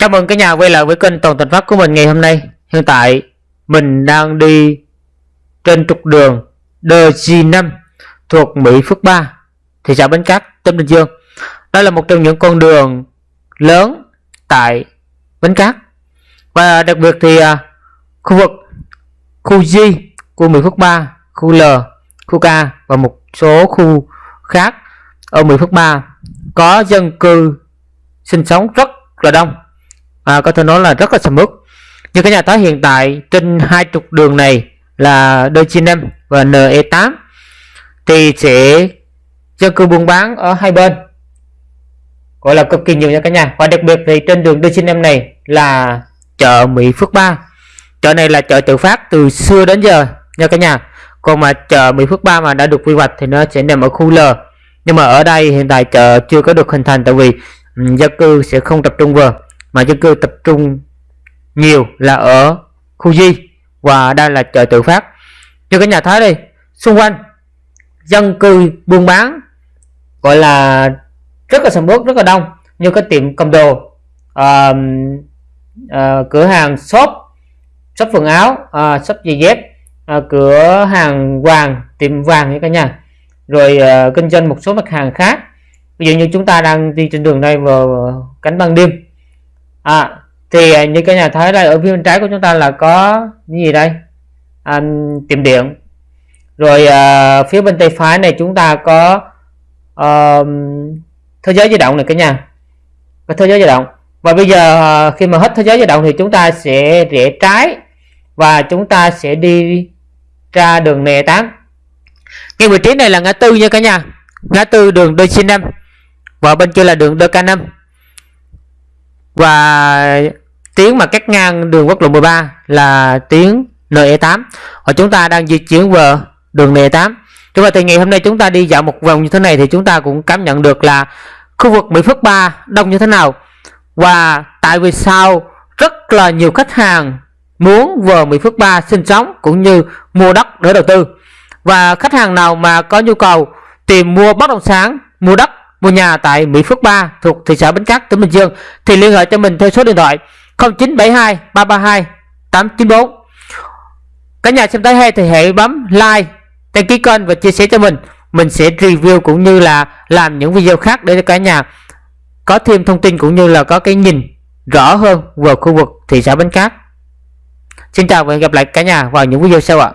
Chào mừng cả nhà quay lại với kênh Toàn Thành Pháp của mình ngày hôm nay. Hiện tại mình đang đi trên trục đường DG5 thuộc Mỹ Phước 3, thị xã Bến Cát, tỉnh Bình Dương. đó là một trong những con đường lớn tại Bến Cát. Và đặc biệt thì à, khu vực khu G của Mỹ Phước 3, khu L, khu K và một số khu khác ở Mỹ Phước 3 có dân cư sinh sống rất là đông à, có thể nói là rất là sầm uất. Như cái nhà thái hiện tại trên hai trục đường này là D95 và NE8 thì sẽ dân cư buôn bán ở hai bên. Gọi là cực kỳ nhiều nha cả nhà. Và đặc biệt thì trên đường D95 này là chợ Mỹ Phước 3 chợ này là chợ tự phát từ xưa đến giờ nha cả nhà. Còn mà chợ Mỹ Phước 3 mà đã được quy hoạch thì nó sẽ nằm ở khu L. Nhưng mà ở đây hiện tại chợ chưa có được hình thành tại vì ừ, dân cư sẽ không tập trung vào mà dân cư tập trung nhiều là ở khu di và đây là chợ tự phát. Như cái nhà thấy đi xung quanh dân cư buôn bán gọi là rất là sầm uất rất là đông. Như cái tiệm cầm đồ uh, uh, cửa hàng shop shop quần áo uh, shop giày dép uh, cửa hàng vàng tiệm vàng như cả nhà. Rồi uh, kinh doanh một số mặt hàng khác. Ví dụ như chúng ta đang đi trên đường đây vào cánh ban đêm à, thì à, như cái nhà thấy đây ở phía bên trái của chúng ta là có cái gì đây? À, tiệm điện. Rồi à, phía bên tay phải này chúng ta có à, thế giới di động này cả nhà. Và thế giới di động. Và bây giờ à, khi mà hết thế giới di động thì chúng ta sẽ rẽ trái và chúng ta sẽ đi ra đường nè 8 ngay vị trí này là ngã tư nha cả nhà. Ngã tư đường đôi xin năm và bên kia là đường đôi ca năm và tuyến mà cắt ngang đường quốc lộ 13 là tuyến NE8 và chúng ta đang di chuyển về đường NE8 chúng ta thì ngày hôm nay chúng ta đi dạo một vòng như thế này thì chúng ta cũng cảm nhận được là khu vực Mỹ Phước 3 đông như thế nào. Và tại vì sao rất là nhiều khách hàng muốn vào Mỹ Phước 3 sinh sống cũng như mua đất để đầu tư. Và khách hàng nào mà có nhu cầu tìm mua bất động sản, mua đất mua nhà tại Mỹ Phước 3 thuộc thị xã Bến Cát, tỉnh Bình Dương thì liên hệ cho mình theo số điện thoại 0972 332 894. Cả nhà xem tới hay thì hãy bấm like, đăng ký kênh và chia sẻ cho mình. Mình sẽ review cũng như là làm những video khác để cho cả nhà có thêm thông tin cũng như là có cái nhìn rõ hơn về khu vực thị xã Bến Cát. Xin chào và hẹn gặp lại cả nhà vào những video sau ạ.